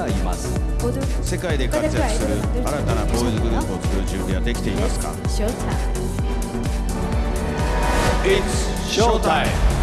がいます世界で活躍する新たなボーイズグループを作る準備はできていますか？It's showtime!